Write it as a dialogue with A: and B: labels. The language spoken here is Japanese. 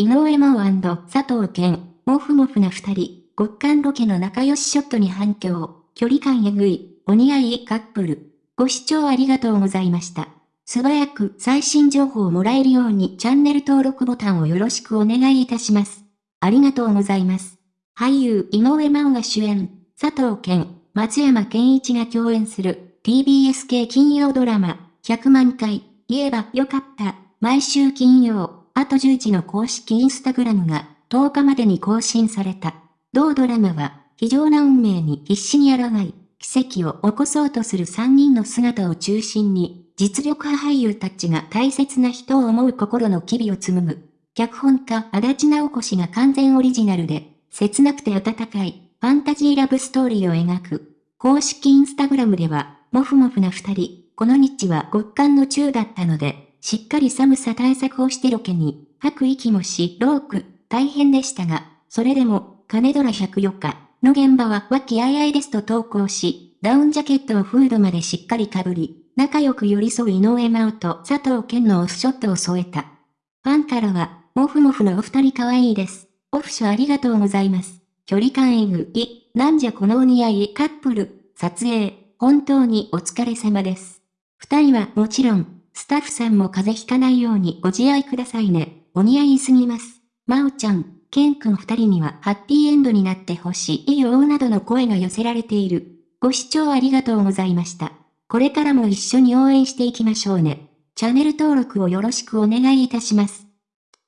A: 井上真央佐藤健、モフモフな二人、極寒ロケの仲良しショットに反響、距離感えぐい、お似合いカップル。ご視聴ありがとうございました。素早く最新情報をもらえるようにチャンネル登録ボタンをよろしくお願いいたします。ありがとうございます。俳優井上真央が主演、佐藤健、松山健一が共演する。TBS 系金曜ドラマ、100万回、言えばよかった、毎週金曜、あと10時の公式インスタグラムが10日までに更新された。同ドラマは、非常な運命に必死に抗い、奇跡を起こそうとする3人の姿を中心に、実力派俳優たちが大切な人を思う心の機微を紡ぐ。脚本家足立直子氏が完全オリジナルで、切なくて温かい、ファンタジーラブストーリーを描く。公式インスタグラムでは、もふもふな二人、この日は極寒の中だったので、しっかり寒さ対策をしてロケに、吐く息もし、ローク、大変でしたが、それでも、金ドラ104日の現場は和気あいあいですと投稿し、ダウンジャケットをフードまでしっかり被り、仲良く寄り添う井上真央と佐藤健のオフショットを添えた。ファンからは、もふもふのお二人可愛いです。オフショありがとうございます。距離感えぐい、なんじゃこのお似合いカップル、撮影、本当にお疲れ様です。二人はもちろん、スタッフさんも風邪ひかないようにご自愛くださいね。お似合いすぎます。まおちゃん、ケンくん二人にはハッピーエンドになってほしいよなどの声が寄せられている。ご視聴ありがとうございました。これからも一緒に応援していきましょうね。チャンネル登録をよろしくお願いいたします。